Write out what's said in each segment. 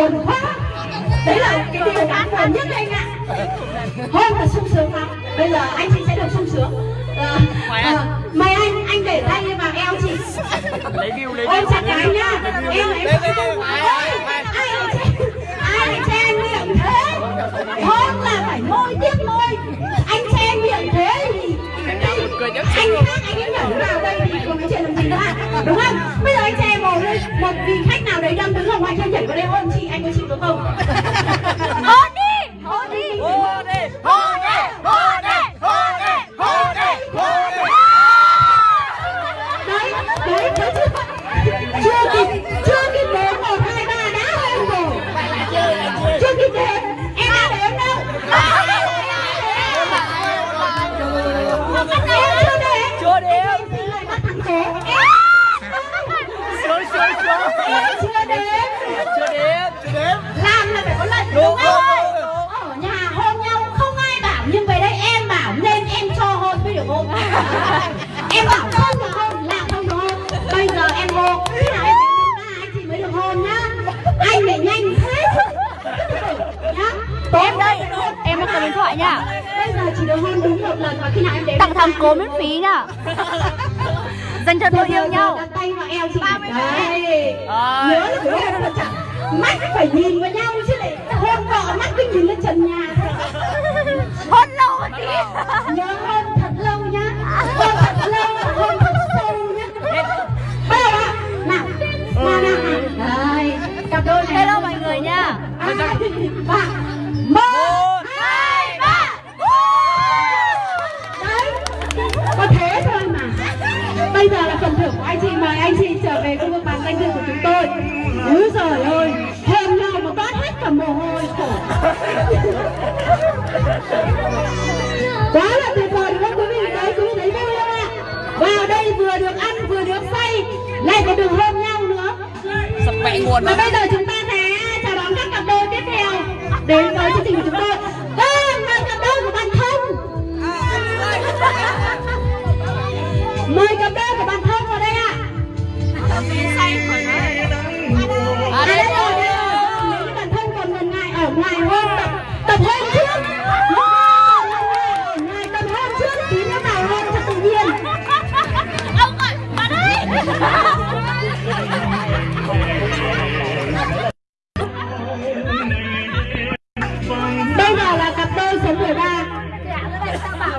buồn quá. Đấy là cái điều đáng buồn nhất anh ạ. Hôn là sung sướng lắm. Bây giờ anh chị sẽ được sung sướng. Ờ, ờ, mời anh anh để tay vào eo chị. Ôm chặt cái anh nhá. Em em không ai ai che miệng thế? Hôn là phải môi tiếp môi. Anh che miệng thế thì anh khác anh ấy nhảy vào đây thì còn nói chuyện làm gì nữa à đúng không? Bây giờ anh che lên một vị khách nào đấy đang đứng ở ngoài kia nhảy vào đây ôm chị anh có chịu được không? Hôn đi. Hôn đi Hôn đi hôn đi em bảo không được hôn là không được hôn bây giờ em hôn khi nào em đến ba anh chị mới được hôn nhá. Anh để nhanh thế. Nhá. Em đây em đang cầm điện thoại nha bây giờ chỉ được hôn đúng một lần và khi nào em đến tặng thằng cố miễn phí nhá. Dành cho đôi yêu nhau. đặt tay vào eo chị. Đấy. Nhớ là phải hôn thật chặt mắt phải nhìn vào nhau chứ lại hôn vợ mắt cứ nhìn lên trần nhà hôn lâu một tí nhớ anh chị trở về khu vực bàn danh dự của chúng tôi. Úi giời ơi hôn nhau mà toát hết cả mồ hôi. Khổ quá là tuyệt vời đúng không quý vị? Đấy quý vị thấy vui không ạ? Vào đây vừa được ăn vừa được say lại còn được hôn nhau nữa. Sắp mẹ nguồn và bây giờ chúng ta sẽ chào đón các cặp đôi tiếp theo đến với chương trình của chúng tôi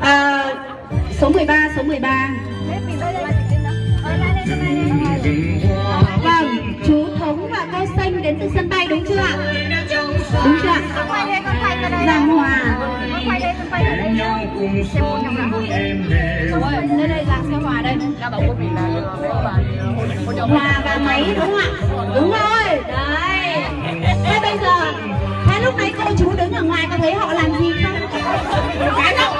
à, Số 13, số 13 Vâng, chú Thống và cô Xanh đến từ sân bay đúng chưa ạ? Đúng chưa ạ? Giang Hòa đây, xe Hòa đây là Hòa và máy đúng không ạ? Đúng rồi, đấy Thế bây giờ, thế lúc nãy cô chú đứng ở ngoài có thấy họ làm gì không? Cái đâu,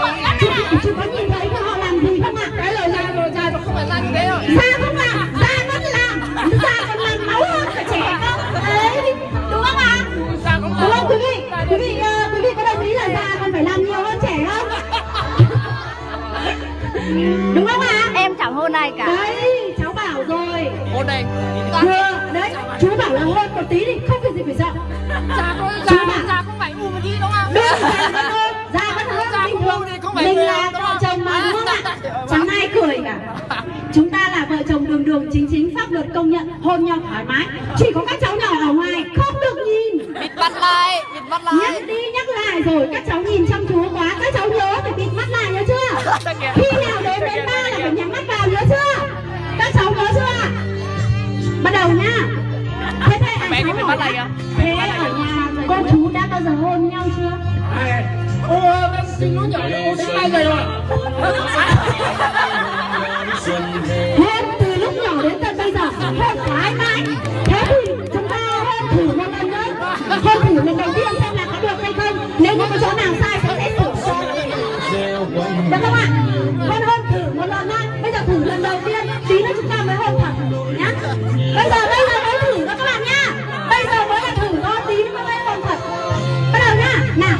chú, chú có nhìn thấy họ làm gì không ạ? Cái lời ra rồi ra nó không phải ra như thế rồi. Da không làm da vẫn làm da còn làm máu hơn cả trẻ cơ. Đấy đúng không ạ? Ra không đúng không? quý vị quý vị ờ, quý vị có đồng ý là da còn phải làm nhiều hơn trẻ không? Đúng không ạ? Em chẳng hôn ai cả. Đấy cháu bảo rồi. Hôn đây. Vừa đấy chú bảo là hôn một tí thì không việc gì phải sợ. Ra ra bảo- ra không phải ngu một tí đúng không? Đúng da phải mình là vợ chồng mà đúng không ạ? chẳng ai cười cả. Chúng ta là vợ chồng đường đường chính chính pháp luật công nhận hôn nhau thoải mái. Chỉ có các cháu nhỏ ở ngoài không được nhìn. Bịt mắt lại Bịt mắt lại. Nhắc đi nhắc lại rồi các cháu nhìn chăm chú quá các cháu nhớ phải bịt mắt lại nhớ chưa? Khi nào đến đến ba là phải nhắm mắt vào nhớ chưa? Các cháu nhớ chưa? Bắt đầu nhá. Thế thế à, Mẹ đi cháu bịt hỏi thế ở nhà cô chú đã bao giờ hôn nhau chưa Ô, em xin lỗi nhỏ Ô, đến bao giờ rồi. Hôn từ lúc nhỏ đến tận bây giờ hôn thoải mái thế thì chúng ta hôn thử một lần nữa. Hôn thử lần đầu tiên xem là có được hay không. Nếu như có chỗ nào sai sẽ sẽ sửa được không ạ? Hôn thử một lần nhá bây giờ thử lần đầu tiên. Tí nữa chúng ta mới hôn thật. Nhá. Bây giờ bây giờ mới thử đó các bạn nhá. Bây giờ mới là thử thôi. Tí nữa mới hôn thật. Bắt đầu nhá. Nào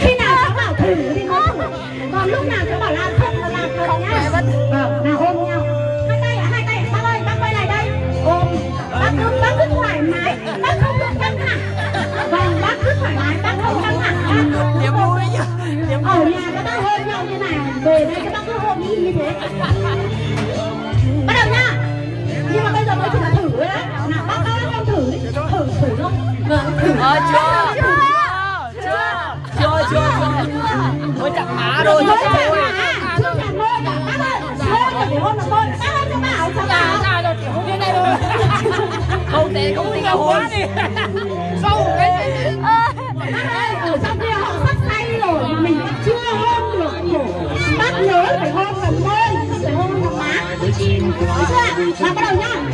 khi nào cháu bảo thử thì mới thử. Còn lúc nào cháu bảo làm không là làm không nhá. ờ nào ôm nhau. Hai tay ạ hai tay bác ơi bác quay lại đây. Ôm. Bác cứ bác cứ thoải mái. Bác không được căng thẳng. Vâng bác cứ thoải mái bác không căng thẳng. Niềm vui ở nhà các bác hôn nhau như này về đây các bác cứ hôn y như thế. Bắt đầu nhá. Nhưng mà bây giờ mới chỉ là thử thôi đấy nào bác ơi em thử đi. Thử thử không vâng thử. Ờ chưa ơi cho ra rồi chỉ không thôi. Không quá đi. Sâu cái ở trong kia họ sắp say rồi. Mà mình chưa hôn được khổ bác nhớ phải hôn vào môi. Phải hôn vào má. Được chưa? Nào bắt đầu nhá.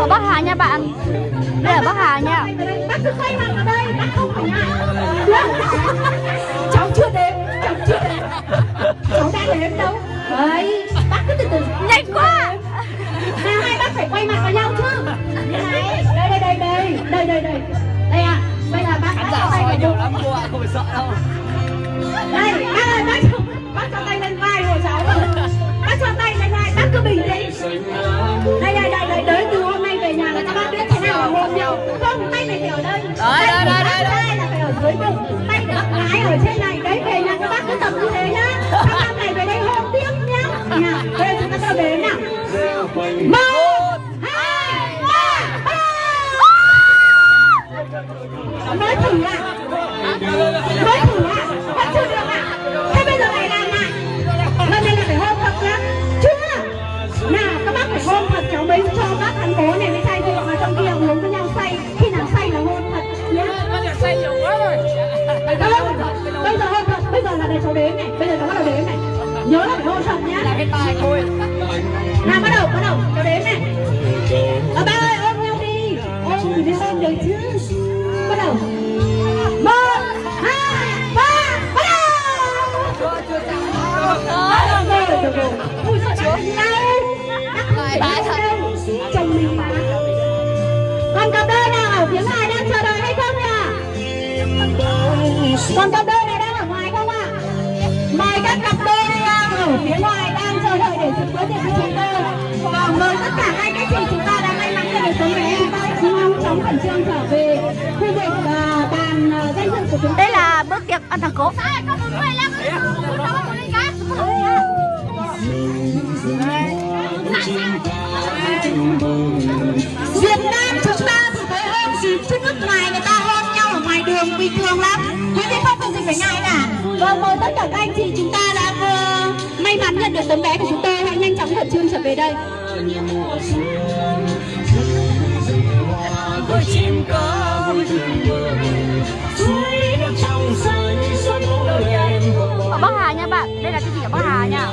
Ở Bắc Hà nha bạn Đây ở Bắc Hà nha Bác cứ quay mặt vào đây, bác không phải ngại. Cháu chưa đếm, cháu chưa đếm. Cháu đang đếm đâu. Đấy, bác cứ từ từ. Nhanh quá Nào hai bác phải quay mặt vào nhau chứ. Như này. Đây đây đây đây, đây đây đây. Đây ạ. Bây giờ bác khán giả cho tay soi nhiều lắm cô ạ không phải sợ đâu đây bác ơi bác bác cho tay lên vai của cháu rồi ba mới thử à mới thử à vẫn chưa được à thế bây giờ này làm lại lần này là phải hôn thật nhá chưa nào các bác phải hôn thật cháu mới cho bác thành phố này mới say thì mà trong kia uống với nhau say khi nào say là hôn thật nhá bây giờ say nhiều quá rồi không bây giờ hôn thật bây giờ là để cháu đếm này bây giờ cháu bắt đầu đếm này nhớ là phải hôn thật nhá là cái tai thôi nào bắt đầu bắt đầu cháu đếm này mời các cặp đôi đang ở phía ngoài đang chờ đợi để dự bữa tiệc với chúng tôi và mời tất cả hai các chị chúng ta đã may mắn nhận được tấm vé chúng ta nhanh chóng khẩn trương trở về khu vực à, bàn danh dự của chúng Đây là bước tiệc ăn thằng cố Việt Nam chúng ta thì thấy hôn gì? Chứ nước ngoài người ta hôn nhau ở ngoài đường bình thường lắm. Quý vị không có gì phải ngại cả? Vâng mời tất cả các anh chị chúng được tấm vé của chúng tôi. Hãy nhanh chóng khẩn trương trở về đây. Với chim ca vui thường bừng suối nước trong xanh xuân nỗi em Ở Bắc Hà nha bạn Đây là cái gì ở Bắc Hà nha.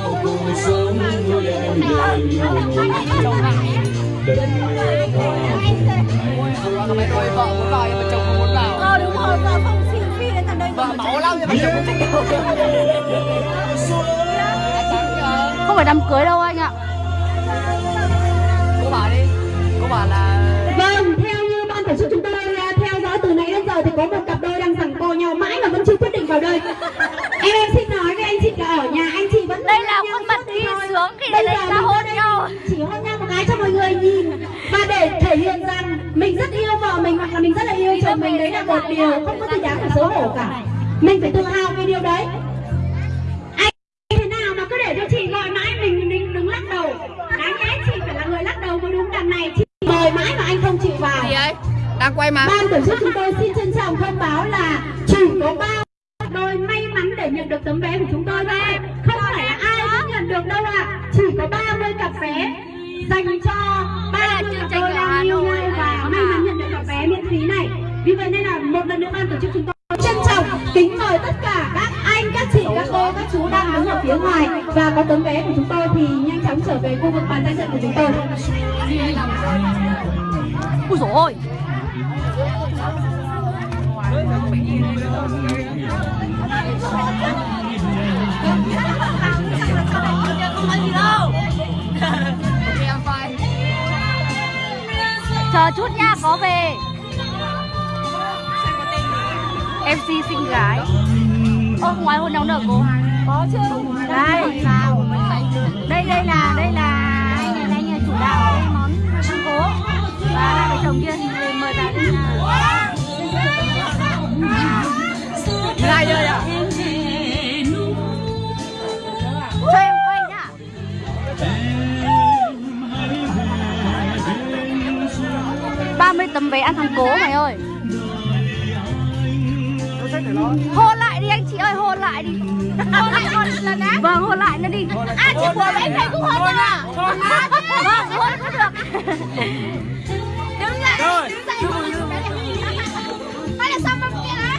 Mày ơi, vợ muốn vào nhưng mà chồng không muốn vào Ờ đúng rồi, vợ không xin phi đến tận đây. Vợ máu lắm nhưng mà chồng không thích đâu Không phải đám cưới đâu anh ạ. Cô bảo đi. Cô bảo là vâng theo như ban tổ chức chúng tôi à, theo dõi từ nãy đến giờ thì có một cặp đôi đang giằng co nhau mãi mà vẫn chưa quyết định vào đây. Em em xin nói với anh chị là ở nhà anh chị vẫn Đây là khuôn mặt đi sướng khi Bây đây giờ là mình hôn nhau. chỉ hôn nhau một cái cho mọi người nhìn. Và để thể hiện rằng mình rất yêu vợ mình hoặc là mình rất là yêu chồng mình đấy là một điều không có gì đáng phải xấu hổ cả. Mình phải tự hào về điều đấy mời mãi mà anh không chịu vào. Gì ấy? Đang quay mà. Ban tổ chức chúng tôi xin trân trọng thông báo là chỉ có ba đôi may mắn để nhận được tấm vé của chúng tôi thôi. Không phải là ai cũng nhận được đâu ạ. Chỉ có 30 cặp vé dành cho là 30 chương trình Hà yêu nhau và may mắn nhận được cặp vé miễn phí này. Vì vậy nên là một lần nữa ban tổ chức chúng tôi trân trọng kính mời tất cả các phía ngoài. Và có tấm vé của chúng tôi thì nhanh chóng trở về khu vực bàn giao trận của chúng tôi. Ui dồi ôi. Chờ chút nha, có về. Mc xinh gái. Ô ngoài hôn nóng nở cô. Có chứ. Đây. Đây, đây là, đây là Anh anh chủ đạo cái món ăn cố. Và hai vợ chồng kia mời vào đây là Lại rồi ạ. Cho em quay nhá. ba mươi tấm vé ăn thằng cố mày ơi. Hôn lại đi. Hôn lại hôn lần á. Vâng hôn lại nó đi. À chị của em thấy cũng hôn à vâng hôn cũng được đứng lại. Rồi. đứng dậy. Hôn hay là xong kia á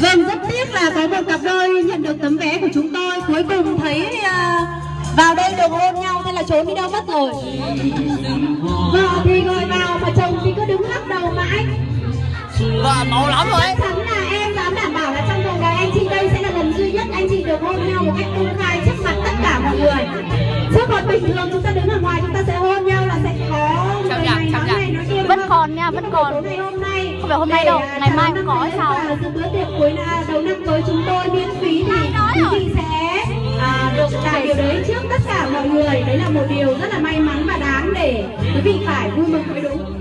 Vâng, rất tiếc là có một cặp đôi nhận được tấm vé của chúng tôi Cuối cùng thấy à, vào đây được hôn nhau Thế là trốn đi đâu mất rồi. Vợ thì gọi vào mà chồng thì cứ đứng lắc đầu mãi vợ máu lắm rồi. Chắc chắn là em dám đảm bảo là trong cuộc đời anh chị đây sẽ là lần duy nhất anh chị được hôn nhau một cách công khai trước mặt tất cả mọi người. Chứ còn bình thường chúng ta đứng ở ngoài chúng ta sẽ hôn nhau là sẽ có người này nói này nói kia Vẫn còn nha, vẫn còn. Ngày hôm nay. Không phải hôm nay đâu, để, à, ngày mai cũng năm có sao. Dự bữa tiệc cuối là đầu năm tới chúng tôi miễn phí thì quý vị sẽ à, được làm điều đấy trước tất cả mọi người. Đấy là một điều rất là may mắn và đáng để quý vị phải vui mừng mới đúng